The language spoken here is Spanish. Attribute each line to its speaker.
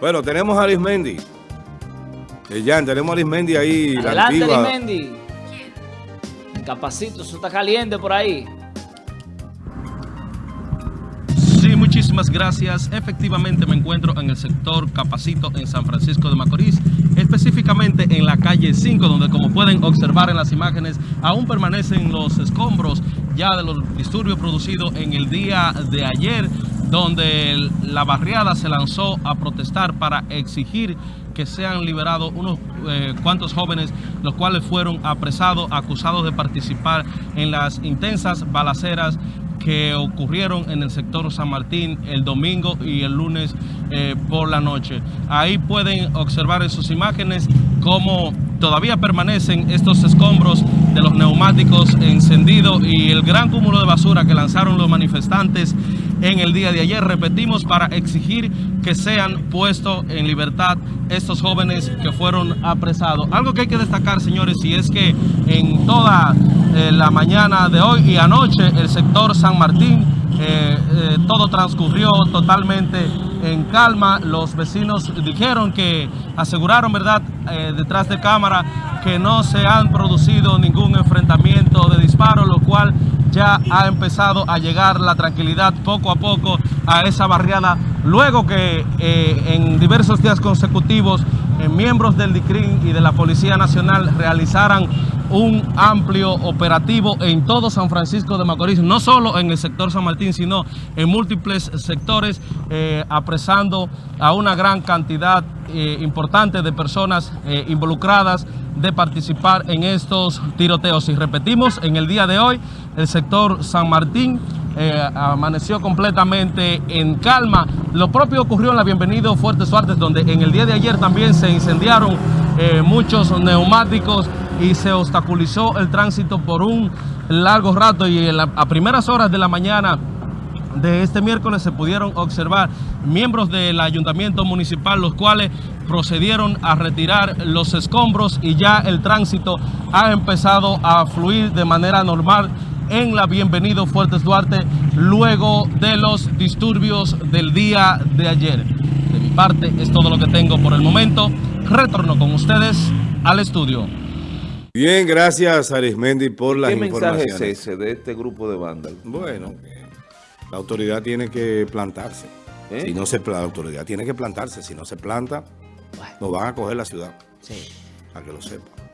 Speaker 1: Bueno, tenemos a Arismendi. Eh, ya, tenemos a Arismendi ahí.
Speaker 2: Adelante, Arismendi. Capacito, eso está caliente por ahí.
Speaker 3: Sí, muchísimas gracias. Efectivamente me encuentro en el sector Capacito en San Francisco de Macorís, específicamente en la calle 5, donde como pueden observar en las imágenes, aún permanecen los escombros ya de los disturbios producidos en el día de ayer donde la barriada se lanzó a protestar para exigir que sean liberados unos eh, cuantos jóvenes, los cuales fueron apresados, acusados de participar en las intensas balaceras que ocurrieron en el sector San Martín el domingo y el lunes eh, por la noche. Ahí pueden observar en sus imágenes cómo todavía permanecen estos escombros de los neumáticos encendidos y el gran cúmulo de basura que lanzaron los manifestantes en el día de ayer. Repetimos, para exigir que sean puestos en libertad estos jóvenes que fueron apresados. Algo que hay que destacar, señores, y es que en toda eh, la mañana de hoy y anoche el sector San Martín, eh, eh, todo transcurrió totalmente en calma. Los vecinos dijeron que aseguraron, ¿verdad?, detrás de cámara, que no se han producido ningún enfrentamiento de disparo, lo cual ya ha empezado a llegar la tranquilidad poco a poco a esa barriada, luego que eh, en diversos días consecutivos eh, miembros del DICRIN y de la Policía Nacional realizaran un amplio operativo en todo San Francisco de Macorís, no solo en el sector San Martín, sino en múltiples sectores, eh, apresando a una gran cantidad importante de personas involucradas de participar en estos tiroteos. Y repetimos, en el día de hoy, el sector San Martín eh, amaneció completamente en calma. Lo propio ocurrió en la Bienvenido Fuertes Suartes, donde en el día de ayer también se incendiaron eh, muchos neumáticos y se obstaculizó el tránsito por un largo rato y a primeras horas de la mañana de este miércoles se pudieron observar miembros del ayuntamiento municipal, los cuales procedieron a retirar los escombros y ya el tránsito ha empezado a fluir de manera normal en la Bienvenido Fuertes Duarte luego de los disturbios del día de ayer. De mi parte es todo lo que tengo por el momento. Retorno con ustedes al estudio.
Speaker 1: Bien, gracias Arismendi por la información.
Speaker 4: ¿Qué mensaje es ese de este grupo de bandas?
Speaker 1: Bueno, la autoridad tiene que plantarse. ¿Eh? Si no se, la autoridad tiene que plantarse. Si no se planta, nos van a coger la ciudad. Sí. Para que lo sepa.